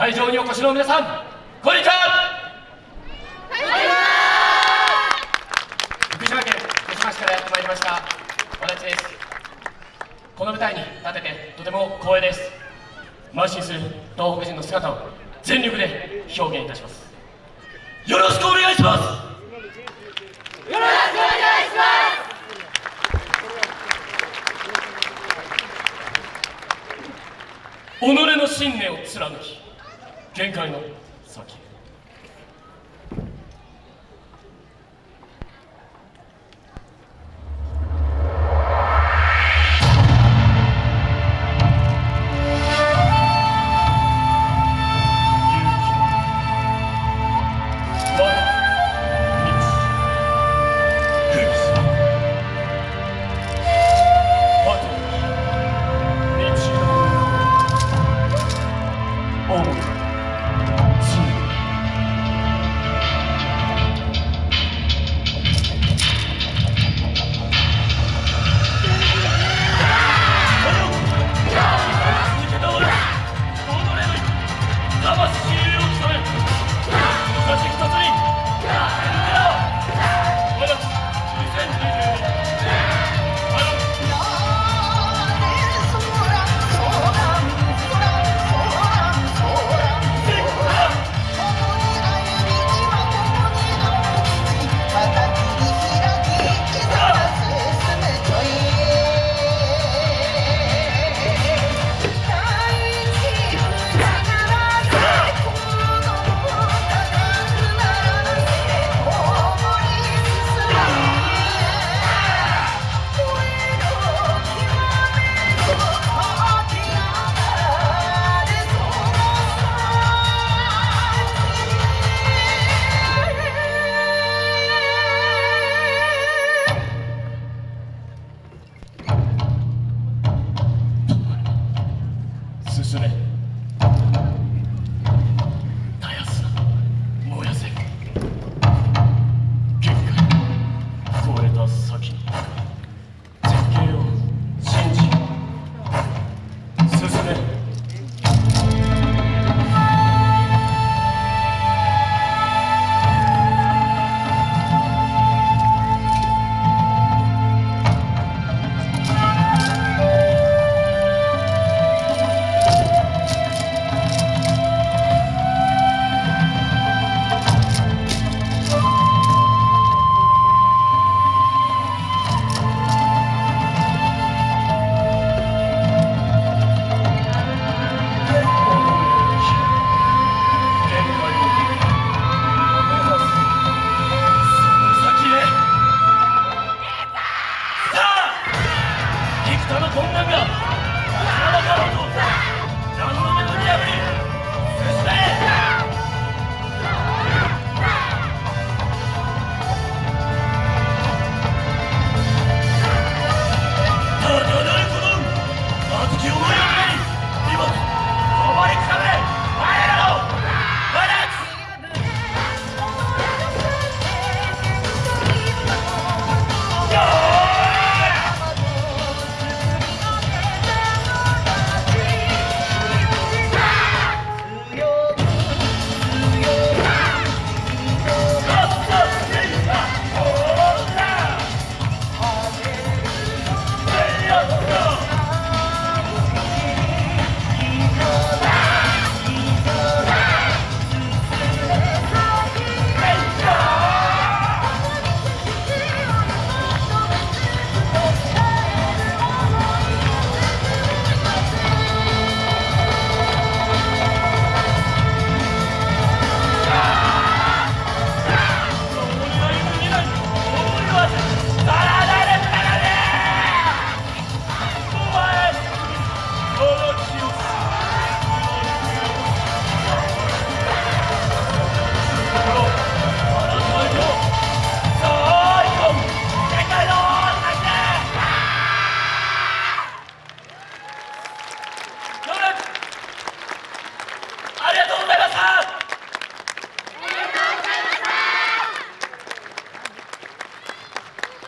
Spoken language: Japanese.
会場にお越しの皆さんこんにちは。福島県福島市からやってまいりました和田です。この舞台に立ててとても光栄です。邁進する東北人の姿を全力で表現いたします。よろしくお願いします。よろしくお願いします。己の信念を貫き限界の先へ進 저는 동남이야.